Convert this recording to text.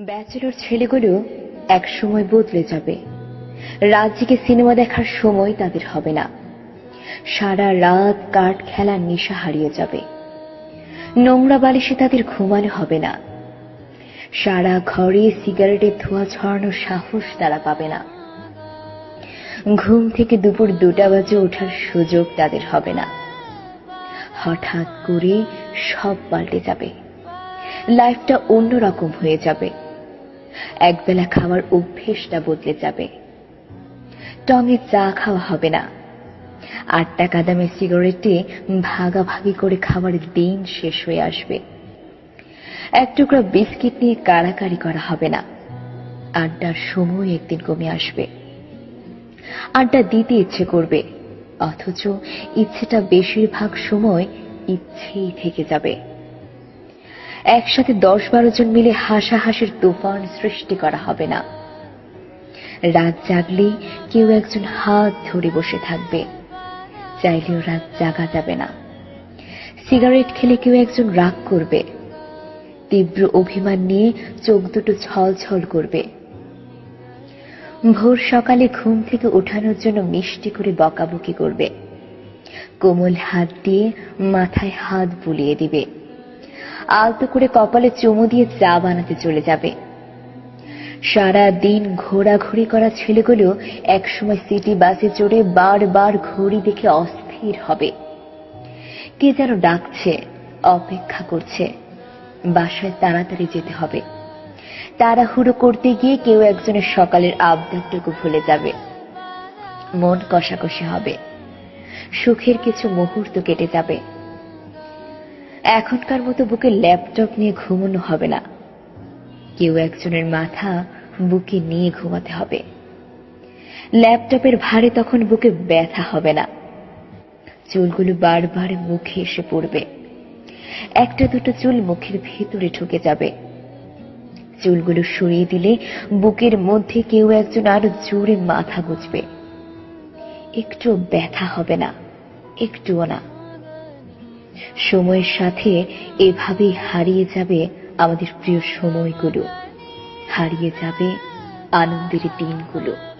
Bachelor ছেলেগুলো এক সময় বদলে যাবে। রাত সিনেমা দেখার সময় তাদের হবে না। সারা রাত কাঠ খেলার নেশা হারিয়ে যাবে। নোংরা বালিশে তাদের ঘুমানো হবে না। সারা ঘরে সিগারেটের ধোঁয়া ছড়ানোর সাহস তারা পাবে না। ঘুম থেকে দুপুর দুটা বাজে ওঠার সুযোগ তাদের হবে না। হঠাৎ করে সব পাল্টে যাবে। লাইফটা অন্যরকম হয়ে যাবে। একবেলা খাওয়ার অভ্যেসটা বদলে যাবে। টঙে চা খাওয়া হবে না। আট টাকা দামের সিগারেটে ভাগাভাগি করে খাওয়ার দিন শেষ হয়ে আসবে। এক টুকরা বিস্কিট নিয়ে কাড়াকাড়ি করা হবে না। আড্ডার সময় একদিন কমে আসবে। আড্ডা দিতে ইচ্ছে করবে, অথচ ইচ্ছেটা বেশিরভাগ সময় ইচ্ছেই থেকে যাবে। একসাথে দশ বারো জন মিলে হাসাহাসির তুফান সৃষ্টি করা হবে না। রাত জাগলে কেউ একজন হাত ধরে বসে থাকবে। চাইলেও রাত জাগা যাবে না। সিগারেট খেলে কেউ একজন রাগ করবে। তীব্র অভিমান নিয়ে চোখ দুটো ছল ছল করবে। ভোর সকালে ঘুম থেকে ওঠানোর জন্য মিষ্টি করে বকাবকি করবে। কোমল হাত দিয়ে মাথায় হাত বুলিয়ে দিবে। আলতো করে কপালে চুমু দিয়ে চা বানাতে চলে যাবে। সারা দিন ঘোরাঘুরি করা ছেলেগুলো একসময় সিটি বাসে চড়ে বারবার ঘড়ি দেখে অস্থির হবে। কে যেন ডাকছে, অপেক্ষা করছে। বাসায় তাড়াতাড়ি যেতে হবে। তাড়াহুড়ো করতে গিয়ে কেউ একজনের সকালের আবদারটুকু ভুলে যাবে। মন কষাকষি হবে। সুখের কিছু মুহূর্ত কেটে যাবে। এখনকার মতো বুকে ল্যাপটপ নিয়ে ঘুমানো হবে না। কেউ একজনের মাথা বুকে নিয়ে ঘুমাতে হবে। ল্যাপটপের ভারে তখন বুকে ব্যথা হবে না। চুলগুলো বারবার মুখে এসে পড়বে। একটা দুটো চুল মুখের ভেতরে ঢুকে যাবে। চুলগুলো সরিয়ে দিলে বুকের মধ্যে কেউ একজন আরও জোরে মাথা গুজবে। একটু ব্যথা হবে না, একটুও না। সময়ের সাথে এভাবেই হারিয়ে যাবে আমাদের প্রিয় সময়গুলো। হারিয়ে যাবে আনন্দের দিনগুলো।